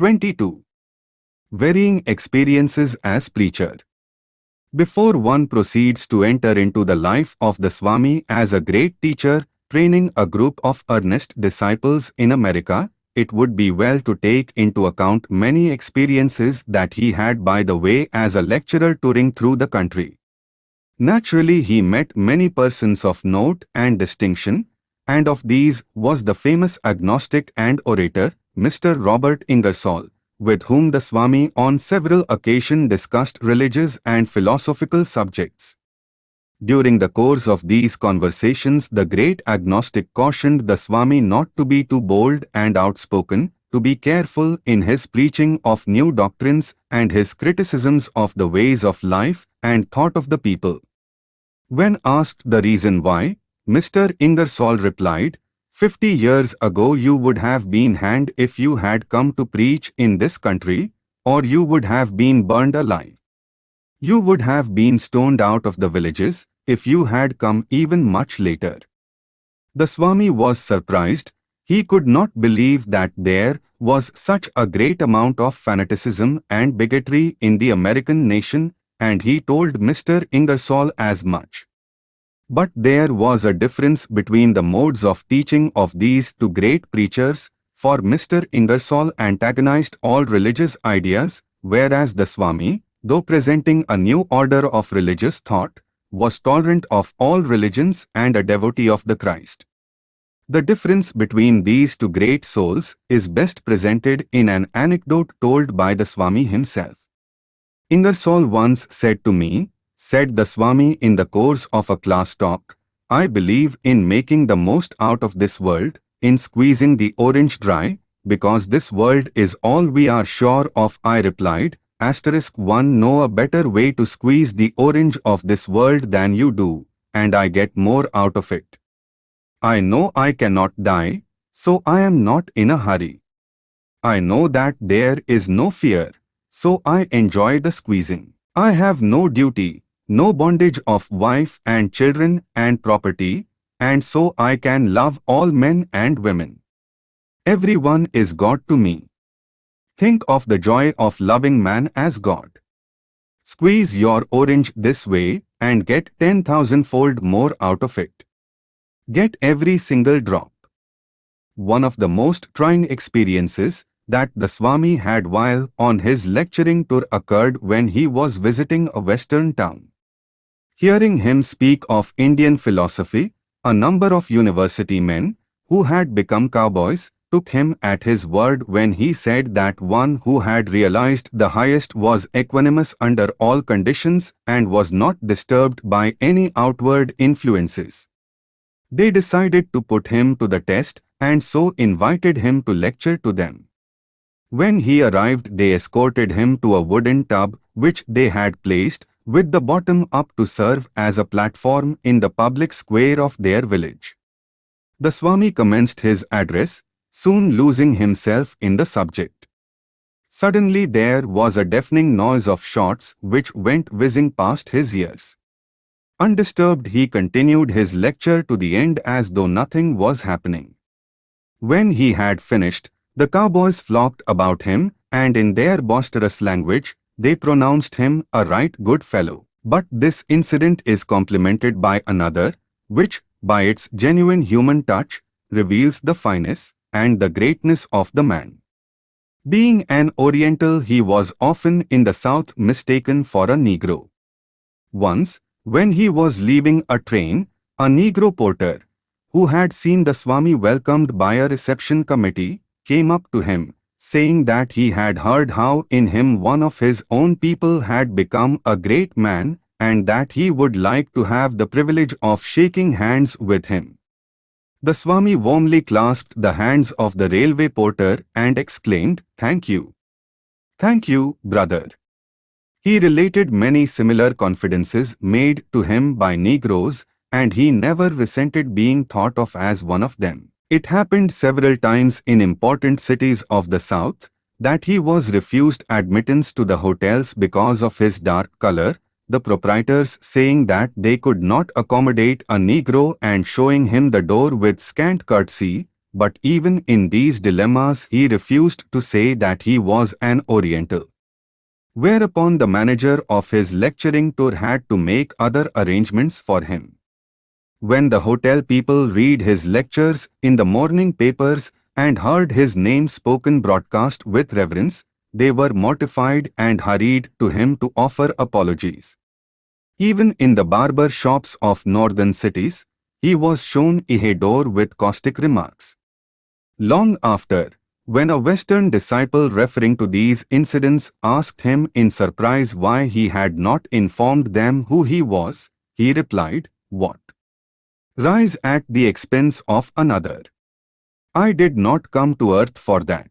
22. Varying experiences as preacher. Before one proceeds to enter into the life of the Swami as a great teacher, training a group of earnest disciples in America, it would be well to take into account many experiences that he had by the way as a lecturer touring through the country. Naturally he met many persons of note and distinction, and of these was the famous agnostic and orator, Mr. Robert Ingersoll, with whom the Swami on several occasions discussed religious and philosophical subjects. During the course of these conversations the great agnostic cautioned the Swami not to be too bold and outspoken, to be careful in his preaching of new doctrines and his criticisms of the ways of life and thought of the people. When asked the reason why, Mr. Ingersoll replied, Fifty years ago you would have been hanged if you had come to preach in this country, or you would have been burned alive. You would have been stoned out of the villages if you had come even much later. The Swami was surprised. He could not believe that there was such a great amount of fanaticism and bigotry in the American nation and he told Mr. Ingersoll as much. But there was a difference between the modes of teaching of these two great preachers, for Mr. Ingersoll antagonized all religious ideas, whereas the Swami, though presenting a new order of religious thought, was tolerant of all religions and a devotee of the Christ. The difference between these two great souls is best presented in an anecdote told by the Swami himself. Ingersoll once said to me, said the Swami in the course of a class talk, I believe in making the most out of this world, in squeezing the orange dry, because this world is all we are sure of I replied, asterisk 1 know a better way to squeeze the orange of this world than you do, and I get more out of it. I know I cannot die, so I am not in a hurry. I know that there is no fear, so I enjoy the squeezing. I have no duty, no bondage of wife and children and property, and so I can love all men and women. Everyone is God to me. Think of the joy of loving man as God. Squeeze your orange this way and get 10,000 fold more out of it. Get every single drop. One of the most trying experiences that the Swami had while on his lecturing tour occurred when he was visiting a western town. Hearing him speak of Indian philosophy, a number of university men, who had become cowboys, took him at his word when he said that one who had realized the highest was equanimous under all conditions and was not disturbed by any outward influences. They decided to put him to the test and so invited him to lecture to them. When he arrived they escorted him to a wooden tub which they had placed with the bottom up to serve as a platform in the public square of their village. The Swami commenced his address, soon losing himself in the subject. Suddenly there was a deafening noise of shots which went whizzing past his ears. Undisturbed he continued his lecture to the end as though nothing was happening. When he had finished, the cowboys flocked about him and in their boisterous language they pronounced him a right good fellow. But this incident is complemented by another, which, by its genuine human touch, reveals the fineness and the greatness of the man. Being an Oriental, he was often in the South mistaken for a Negro. Once, when he was leaving a train, a Negro porter, who had seen the Swami welcomed by a reception committee, came up to him saying that he had heard how in him one of his own people had become a great man and that he would like to have the privilege of shaking hands with him. The Swami warmly clasped the hands of the railway porter and exclaimed, Thank you. Thank you, brother. He related many similar confidences made to him by Negroes and he never resented being thought of as one of them. It happened several times in important cities of the south that he was refused admittance to the hotels because of his dark color, the proprietors saying that they could not accommodate a Negro and showing him the door with scant courtesy, but even in these dilemmas he refused to say that he was an Oriental. Whereupon the manager of his lecturing tour had to make other arrangements for him. When the hotel people read his lectures in the morning papers and heard his name spoken broadcast with reverence, they were mortified and hurried to him to offer apologies. Even in the barber shops of northern cities, he was shown door with caustic remarks. Long after, when a Western disciple referring to these incidents asked him in surprise why he had not informed them who he was, he replied, What? Rise at the expense of another. I did not come to earth for that.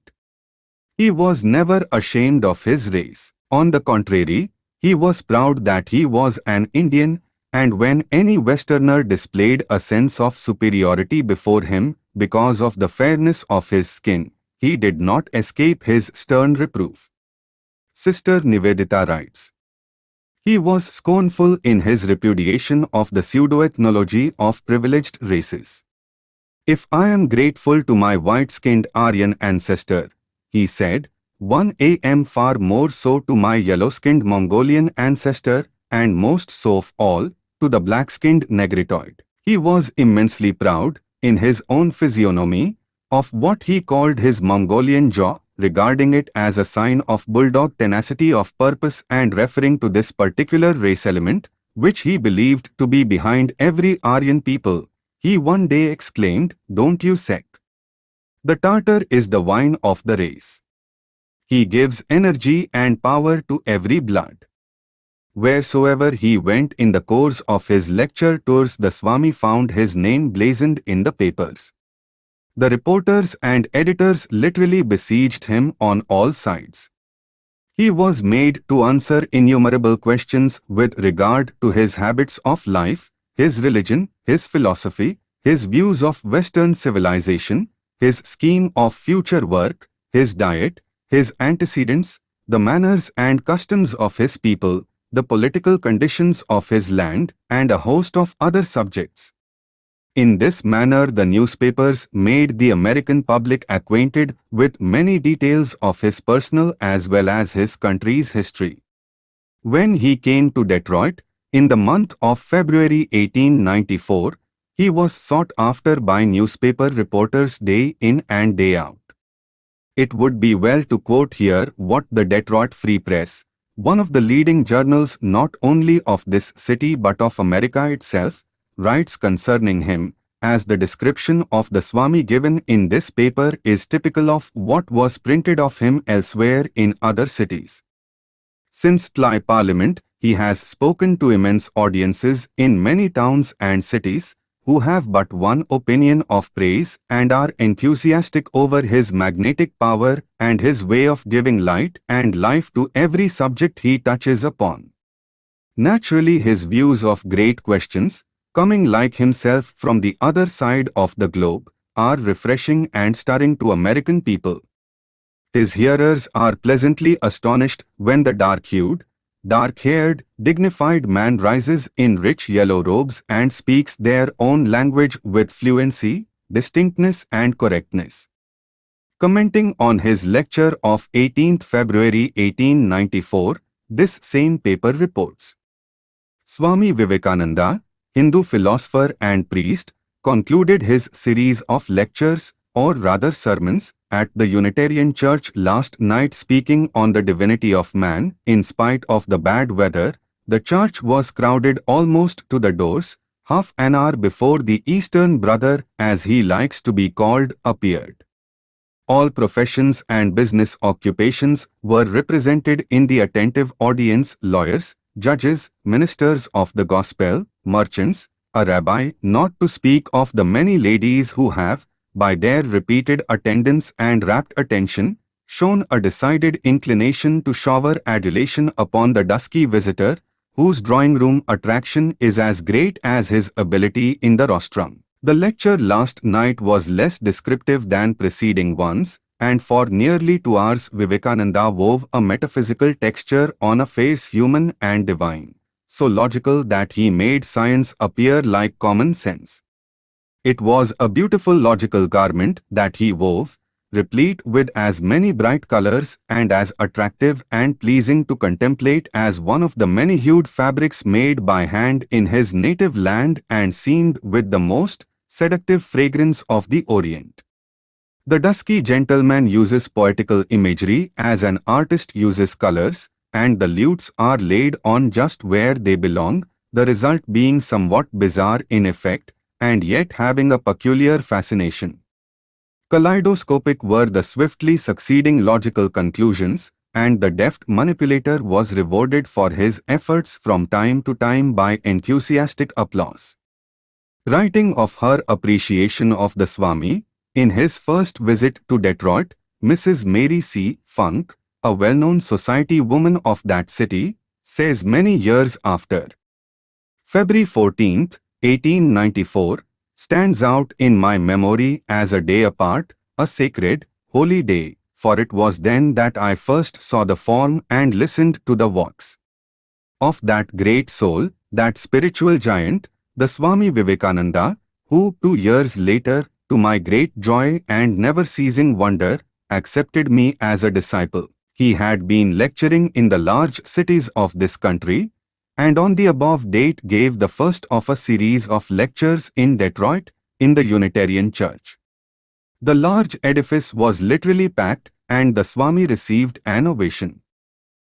He was never ashamed of his race. On the contrary, he was proud that he was an Indian, and when any Westerner displayed a sense of superiority before him because of the fairness of his skin, he did not escape his stern reproof. Sister Nivedita writes, he was scornful in his repudiation of the pseudo-ethnology of privileged races. If I am grateful to my white-skinned Aryan ancestor, he said, one am far more so to my yellow-skinned Mongolian ancestor, and most so of all, to the black-skinned Negritoid. He was immensely proud, in his own physiognomy, of what he called his Mongolian jaw, regarding it as a sign of bulldog tenacity of purpose and referring to this particular race element, which he believed to be behind every Aryan people, he one day exclaimed, Don't you sec. The Tartar is the wine of the race. He gives energy and power to every blood. Wheresoever he went in the course of his lecture tours the Swami found his name blazoned in the papers. The reporters and editors literally besieged him on all sides. He was made to answer innumerable questions with regard to his habits of life, his religion, his philosophy, his views of Western civilization, his scheme of future work, his diet, his antecedents, the manners and customs of his people, the political conditions of his land, and a host of other subjects. In this manner the newspapers made the American public acquainted with many details of his personal as well as his country's history. When he came to Detroit, in the month of February 1894, he was sought after by newspaper reporters day in and day out. It would be well to quote here what the Detroit Free Press, one of the leading journals not only of this city but of America itself, writes concerning him, as the description of the Swami given in this paper is typical of what was printed of him elsewhere in other cities. Since Tly Parliament, he has spoken to immense audiences in many towns and cities, who have but one opinion of praise and are enthusiastic over his magnetic power and his way of giving light and life to every subject he touches upon. Naturally his views of great questions, coming like himself from the other side of the globe, are refreshing and stirring to American people. His hearers are pleasantly astonished when the dark-hued, dark-haired, dignified man rises in rich yellow robes and speaks their own language with fluency, distinctness and correctness. Commenting on his lecture of 18th February 1894, this same paper reports. Swami Vivekananda, Hindu philosopher and priest, concluded his series of lectures, or rather sermons, at the Unitarian Church last night speaking on the divinity of man. In spite of the bad weather, the church was crowded almost to the doors, half an hour before the Eastern Brother, as he likes to be called, appeared. All professions and business occupations were represented in the attentive audience lawyers, judges, ministers of the gospel, merchants, a rabbi, not to speak of the many ladies who have, by their repeated attendance and rapt attention, shown a decided inclination to shower adulation upon the dusky visitor, whose drawing-room attraction is as great as his ability in the rostrum. The lecture last night was less descriptive than preceding ones, and for nearly two hours Vivekananda wove a metaphysical texture on a face human and divine so logical that he made science appear like common sense. It was a beautiful logical garment that he wove, replete with as many bright colors and as attractive and pleasing to contemplate as one of the many-hued fabrics made by hand in his native land and seamed with the most seductive fragrance of the Orient. The dusky gentleman uses poetical imagery as an artist uses colors, and the lutes are laid on just where they belong, the result being somewhat bizarre in effect, and yet having a peculiar fascination. Kaleidoscopic were the swiftly succeeding logical conclusions, and the deft manipulator was rewarded for his efforts from time to time by enthusiastic applause. Writing of her appreciation of the Swami, in his first visit to Detroit, Mrs. Mary C. Funke, a well-known society woman of that city, says many years after. February 14, 1894, stands out in my memory as a day apart, a sacred, holy day, for it was then that I first saw the form and listened to the voice of that great soul, that spiritual giant, the Swami Vivekananda, who two years later, to my great joy and never ceasing wonder, accepted me as a disciple. He had been lecturing in the large cities of this country, and on the above date gave the first of a series of lectures in Detroit, in the Unitarian Church. The large edifice was literally packed and the Swami received an ovation.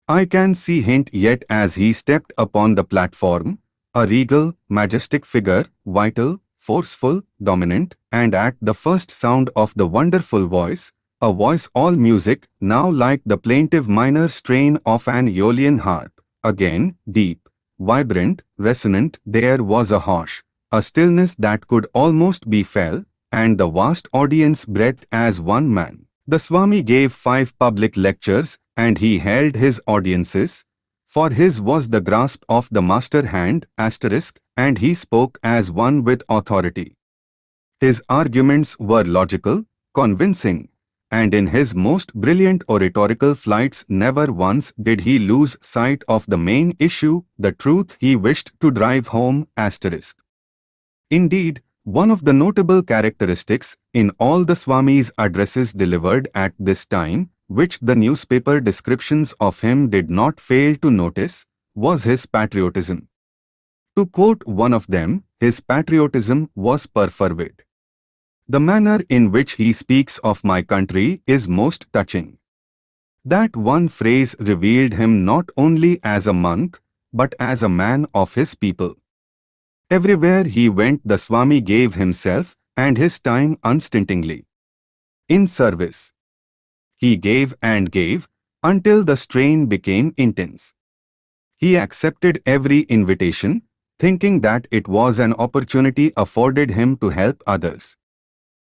I can see hint yet as he stepped upon the platform, a regal, majestic figure, vital, forceful, dominant, and at the first sound of the wonderful voice, a voice all music, now like the plaintive minor strain of an Aeolian harp, again, deep, vibrant, resonant, there was a hush, a stillness that could almost be felt, and the vast audience breathed as one man. The Swami gave five public lectures, and he held his audiences, for his was the grasp of the master hand, asterisk, and he spoke as one with authority. His arguments were logical, convincing, and in his most brilliant oratorical flights never once did he lose sight of the main issue, the truth he wished to drive home, asterisk. Indeed, one of the notable characteristics in all the Swami's addresses delivered at this time, which the newspaper descriptions of him did not fail to notice, was his patriotism. To quote one of them, his patriotism was perfervid. The manner in which he speaks of my country is most touching. That one phrase revealed him not only as a monk, but as a man of his people. Everywhere he went the Swami gave himself and his time unstintingly. In service. He gave and gave until the strain became intense. He accepted every invitation, thinking that it was an opportunity afforded him to help others.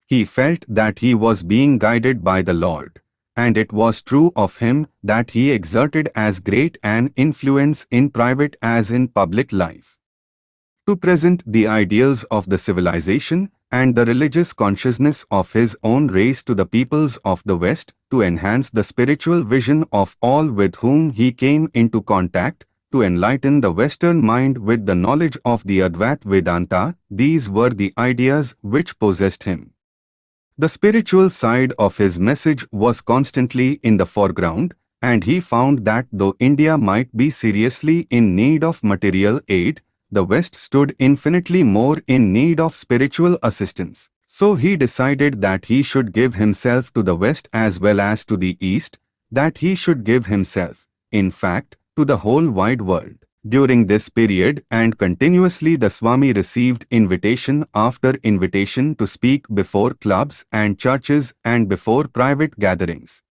He felt that he was being guided by the Lord, and it was true of him that he exerted as great an influence in private as in public life. To present the ideals of the civilization and the religious consciousness of his own race to the peoples of the West, to enhance the spiritual vision of all with whom he came into contact, to enlighten the Western mind with the knowledge of the Advait Vedanta, these were the ideas which possessed him. The spiritual side of his message was constantly in the foreground, and he found that though India might be seriously in need of material aid, the West stood infinitely more in need of spiritual assistance. So he decided that he should give himself to the West as well as to the East, that he should give himself, in fact, to the whole wide world. During this period and continuously the Swami received invitation after invitation to speak before clubs and churches and before private gatherings.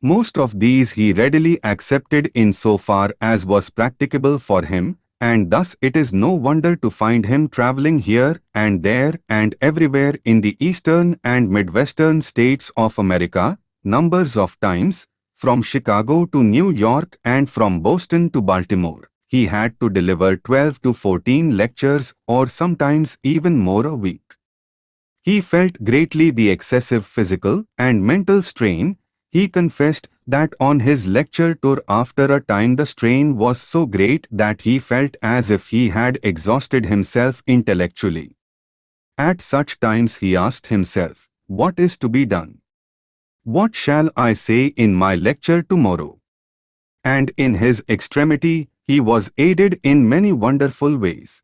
Most of these he readily accepted in so far as was practicable for him, and thus it is no wonder to find him traveling here and there and everywhere in the eastern and midwestern states of America, numbers of times, from Chicago to New York and from Boston to Baltimore he had to deliver 12 to 14 lectures or sometimes even more a week. He felt greatly the excessive physical and mental strain. He confessed that on his lecture tour after a time the strain was so great that he felt as if he had exhausted himself intellectually. At such times he asked himself, What is to be done? What shall I say in my lecture tomorrow? And in his extremity, he was aided in many wonderful ways.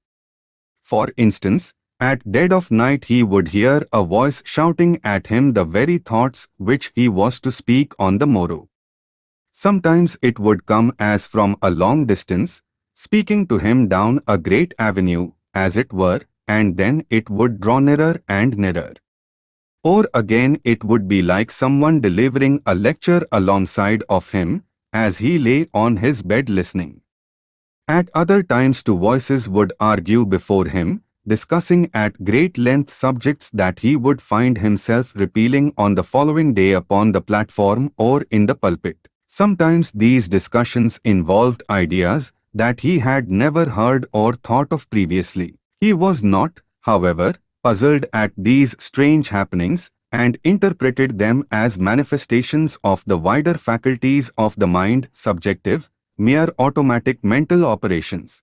For instance, at dead of night he would hear a voice shouting at him the very thoughts which he was to speak on the morrow. Sometimes it would come as from a long distance, speaking to him down a great avenue, as it were, and then it would draw nearer and nearer. Or again it would be like someone delivering a lecture alongside of him, as he lay on his bed listening. At other times two voices would argue before him, discussing at great length subjects that he would find himself repealing on the following day upon the platform or in the pulpit. Sometimes these discussions involved ideas that he had never heard or thought of previously. He was not, however, puzzled at these strange happenings and interpreted them as manifestations of the wider faculties of the mind subjective, mere automatic mental operations.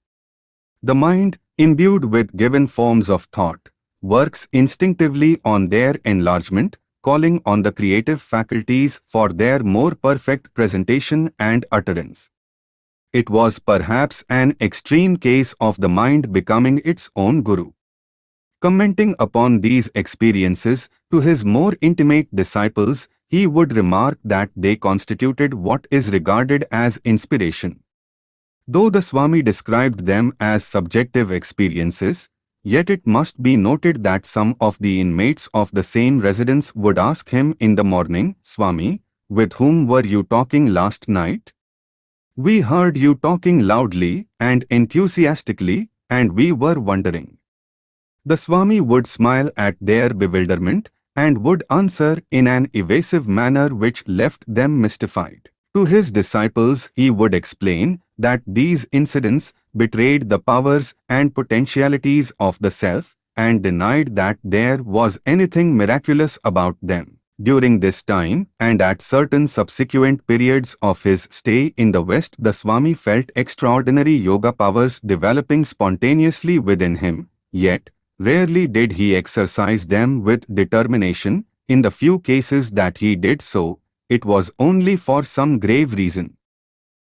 The mind, imbued with given forms of thought, works instinctively on their enlargement, calling on the creative faculties for their more perfect presentation and utterance. It was perhaps an extreme case of the mind becoming its own guru. Commenting upon these experiences to his more intimate disciples, he would remark that they constituted what is regarded as inspiration. Though the Swami described them as subjective experiences, yet it must be noted that some of the inmates of the same residence would ask him in the morning, Swami, with whom were you talking last night? We heard you talking loudly and enthusiastically, and we were wondering. The Swami would smile at their bewilderment and would answer in an evasive manner which left them mystified. To his disciples he would explain that these incidents betrayed the powers and potentialities of the self and denied that there was anything miraculous about them. During this time and at certain subsequent periods of his stay in the West the Swami felt extraordinary yoga powers developing spontaneously within him, yet Rarely did he exercise them with determination. In the few cases that he did so, it was only for some grave reason.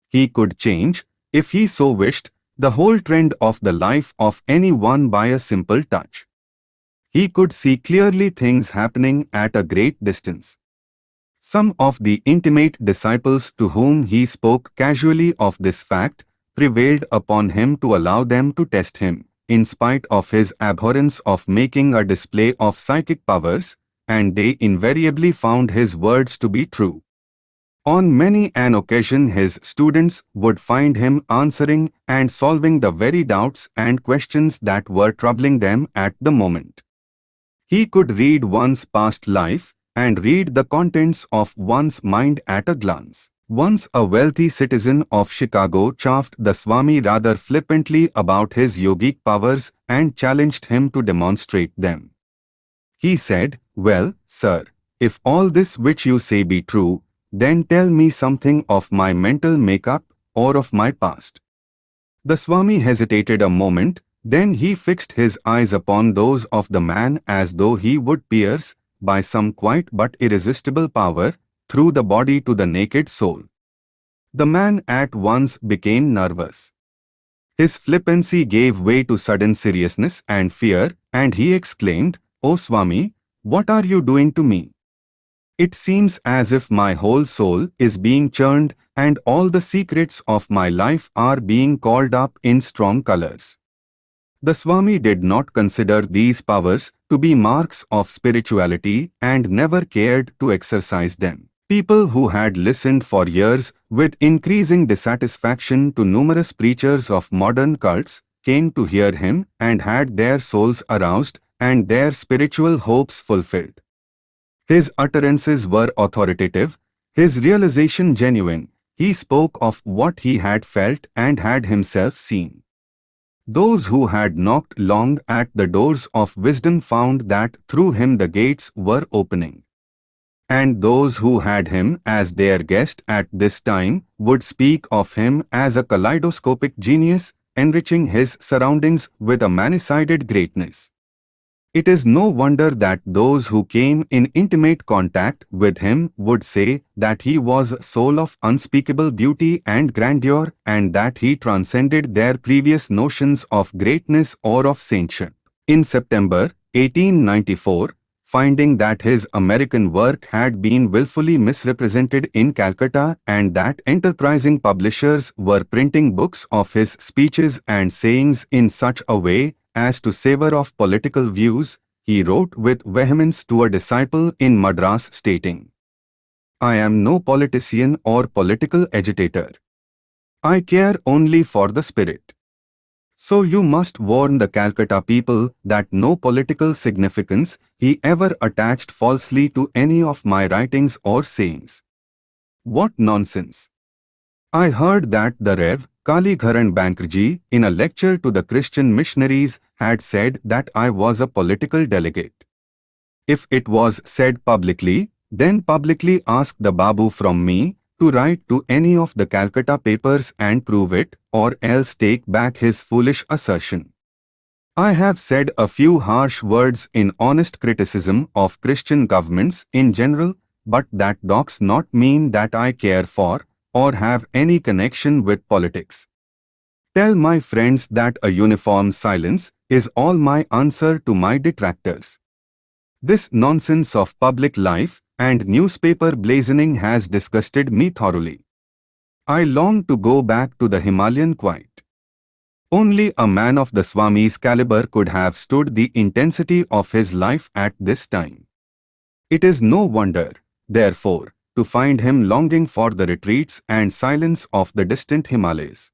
He could change, if he so wished, the whole trend of the life of anyone by a simple touch. He could see clearly things happening at a great distance. Some of the intimate disciples to whom he spoke casually of this fact prevailed upon him to allow them to test him in spite of his abhorrence of making a display of psychic powers, and they invariably found his words to be true. On many an occasion his students would find him answering and solving the very doubts and questions that were troubling them at the moment. He could read one's past life and read the contents of one's mind at a glance. Once a wealthy citizen of Chicago chaffed the Swami rather flippantly about his yogic powers and challenged him to demonstrate them. He said, Well, sir, if all this which you say be true, then tell me something of my mental makeup or of my past. The Swami hesitated a moment, then he fixed his eyes upon those of the man as though he would pierce, by some quiet but irresistible power, through the body to the naked soul. The man at once became nervous. His flippancy gave way to sudden seriousness and fear, and he exclaimed, O Swami, what are you doing to me? It seems as if my whole soul is being churned and all the secrets of my life are being called up in strong colors. The Swami did not consider these powers to be marks of spirituality and never cared to exercise them. People who had listened for years with increasing dissatisfaction to numerous preachers of modern cults came to hear him and had their souls aroused and their spiritual hopes fulfilled. His utterances were authoritative, his realization genuine. He spoke of what he had felt and had himself seen. Those who had knocked long at the doors of wisdom found that through him the gates were opening and those who had him as their guest at this time would speak of him as a kaleidoscopic genius, enriching his surroundings with a many-sided greatness. It is no wonder that those who came in intimate contact with him would say that he was a soul of unspeakable beauty and grandeur and that he transcended their previous notions of greatness or of saintship. In September 1894, finding that his American work had been willfully misrepresented in Calcutta and that enterprising publishers were printing books of his speeches and sayings in such a way as to savor of political views, he wrote with vehemence to a disciple in Madras stating, I am no politician or political agitator. I care only for the spirit. So you must warn the Calcutta people that no political significance he ever attached falsely to any of my writings or sayings. What nonsense! I heard that the Rev. Kalicharan Banerjee, in a lecture to the Christian missionaries, had said that I was a political delegate. If it was said publicly, then publicly ask the Babu from me to write to any of the Calcutta papers and prove it, or else take back his foolish assertion. I have said a few harsh words in honest criticism of Christian governments in general, but that does not mean that I care for, or have any connection with politics. Tell my friends that a uniform silence is all my answer to my detractors. This nonsense of public life and newspaper blazoning has disgusted me thoroughly. I long to go back to the Himalayan quiet. Only a man of the Swami's caliber could have stood the intensity of his life at this time. It is no wonder, therefore, to find him longing for the retreats and silence of the distant Himalayas.